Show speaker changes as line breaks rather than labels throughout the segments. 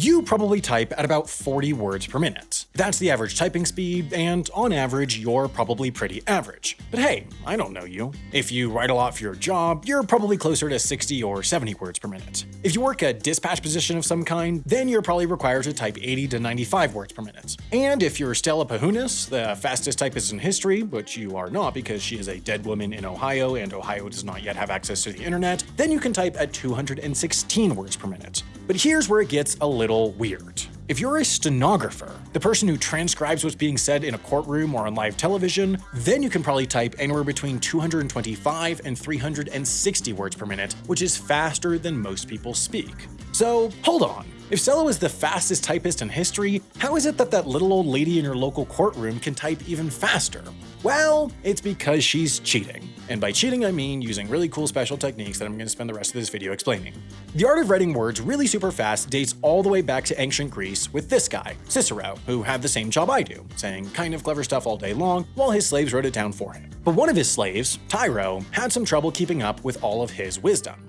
You probably type at about 40 words per minute. That's the average typing speed, and on average, you're probably pretty average. But hey, I don't know you. If you write a lot for your job, you're probably closer to 60 or 70 words per minute. If you work a dispatch position of some kind, then you're probably required to type 80 to 95 words per minute. And if you're Stella Pajunas, the fastest typist in history, which you are not because she is a dead woman in Ohio and Ohio does not yet have access to the internet, then you can type at 216 words per minute. But here's where it gets a little weird. If you're a stenographer, the person who transcribes what's being said in a courtroom or on live television, then you can probably type anywhere between 225 and 360 words per minute, which is faster than most people speak. So hold on, if Stella is the fastest typist in history, how is it that that little old lady in your local courtroom can type even faster? Well, it's because she's cheating. And by cheating, I mean using really cool special techniques that I'm going to spend the rest of this video explaining. The art of writing words really super fast dates all the way back to ancient Greece with this guy, Cicero, who had the same job I do, saying kind of clever stuff all day long while his slaves wrote it down for him. But one of his slaves, Tiro, had some trouble keeping up with all of his wisdom.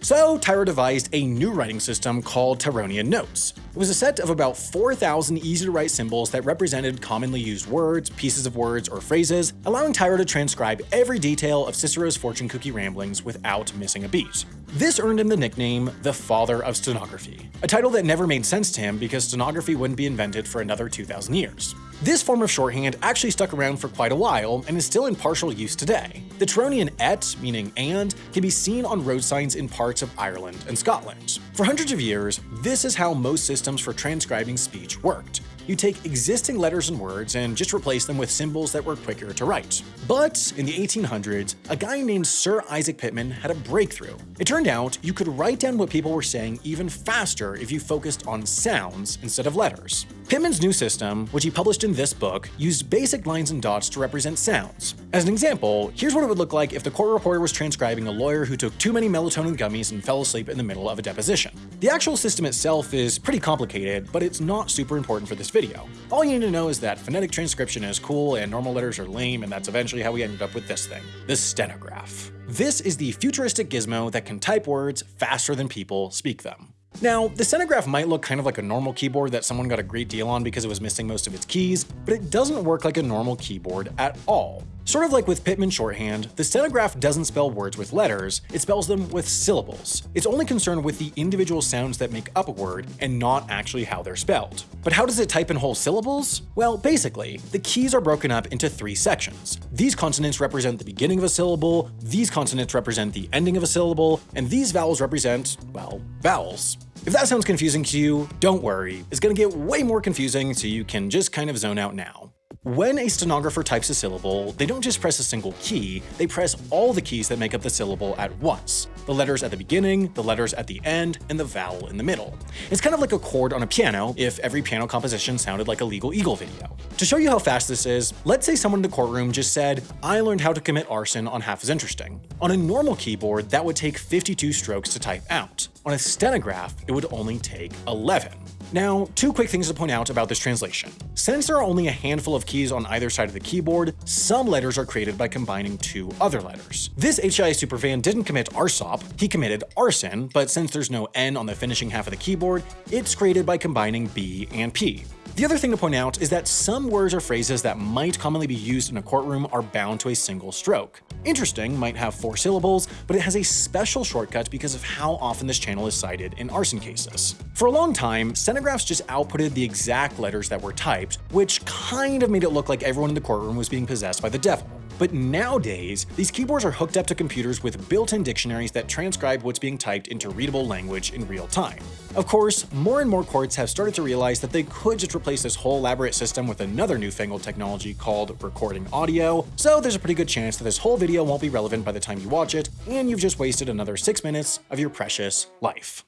So Tiro devised a new writing system called Tironian Notes. It was a set of about 4,000 easy-to-write symbols that represented commonly used words, pieces of words, or phrases, allowing Tiro to transcribe every detail of Cicero's fortune cookie ramblings without missing a beat. This earned him the nickname the Father of Stenography, a title that never made sense to him because stenography wouldn't be invented for another 2,000 years. This form of shorthand actually stuck around for quite a while and is still in partial use today. The Tironian et, meaning and, can be seen on road signs in parts of Ireland and Scotland. For hundreds of years, this is how most systems for transcribing speech worked you take existing letters and words and just replace them with symbols that were quicker to write. But in the 1800s, a guy named Sir Isaac Pitman had a breakthrough. It turned out you could write down what people were saying even faster if you focused on sounds instead of letters. Pitman's new system, which he published in this book, used basic lines and dots to represent sounds. As an example, here's what it would look like if the court reporter was transcribing a lawyer who took too many melatonin gummies and fell asleep in the middle of a deposition. The actual system itself is pretty complicated, but it's not super important for this video video. All you need to know is that phonetic transcription is cool and normal letters are lame and that's eventually how we ended up with this thing, the stenograph. This is the futuristic gizmo that can type words faster than people speak them. Now, the stenograph might look kind of like a normal keyboard that someone got a great deal on because it was missing most of its keys, but it doesn't work like a normal keyboard at all. Sort of like with Pitman shorthand, the stenograph doesn't spell words with letters, it spells them with syllables. It's only concerned with the individual sounds that make up a word and not actually how they're spelled. But how does it type in whole syllables? Well, basically, the keys are broken up into three sections. These consonants represent the beginning of a syllable, these consonants represent the ending of a syllable, and these vowels represent, well, vowels. If that sounds confusing to you, don't worry, it's gonna get way more confusing so you can just kind of zone out now. When a stenographer types a syllable, they don't just press a single key, they press all the keys that make up the syllable at once. The letters at the beginning, the letters at the end, and the vowel in the middle. It's kind of like a chord on a piano if every piano composition sounded like a Legal Eagle video. To show you how fast this is, let's say someone in the courtroom just said, I learned how to commit arson on Half as Interesting. On a normal keyboard, that would take 52 strokes to type out. On a stenograph, it would only take 11. Now, two quick things to point out about this translation. Since there are only a handful of keys on either side of the keyboard, some letters are created by combining two other letters. This HCI superfan didn't commit arsop, he committed arson, but since there's no N on the finishing half of the keyboard, it's created by combining B and P. The other thing to point out is that some words or phrases that might commonly be used in a courtroom are bound to a single stroke. Interesting might have four syllables, but it has a special shortcut because of how often this channel is cited in arson cases. For a long time, stenographs just outputted the exact letters that were typed, which kind of made it look like everyone in the courtroom was being possessed by the devil. But nowadays, these keyboards are hooked up to computers with built-in dictionaries that transcribe what's being typed into readable language in real time. Of course, more and more courts have started to realize that they could just replace this whole elaborate system with another newfangled technology called recording audio, so there's a pretty good chance that this whole video won't be relevant by the time you watch it, and you've just wasted another 6 minutes of your precious life.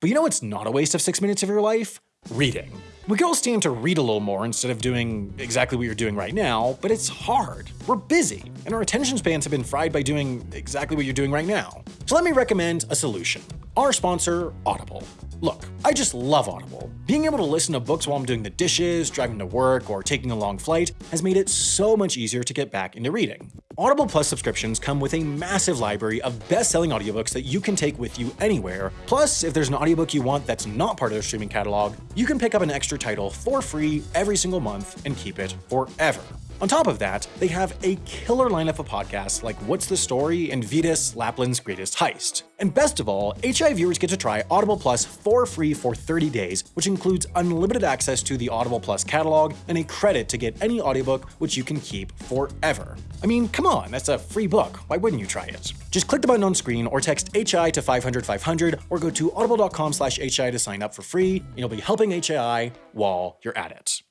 But you know what's not a waste of 6 minutes of your life? Reading. We could all stand to read a little more instead of doing exactly what you're doing right now, but it's hard. We're busy, and our attention spans have been fried by doing exactly what you're doing right now. So let me recommend a solution. Our sponsor, Audible. Look, I just love Audible. Being able to listen to books while I'm doing the dishes, driving to work, or taking a long flight has made it so much easier to get back into reading. Audible Plus subscriptions come with a massive library of best-selling audiobooks that you can take with you anywhere. Plus, if there's an audiobook you want that's not part of their streaming catalog, you can pick up an extra title for free every single month and keep it forever. On top of that, they have a killer lineup of podcasts like What's the Story and Vetus, Lapland's Greatest Heist. And best of all, HI viewers get to try Audible Plus for free for 30 days, which includes unlimited access to the Audible Plus catalog and a credit to get any audiobook which you can keep forever. I mean, come on, that's a free book. Why wouldn't you try it? Just click the button on screen or text HI to 500 500 or go to audible.com slash HI to sign up for free, and you'll be helping HI while you're at it.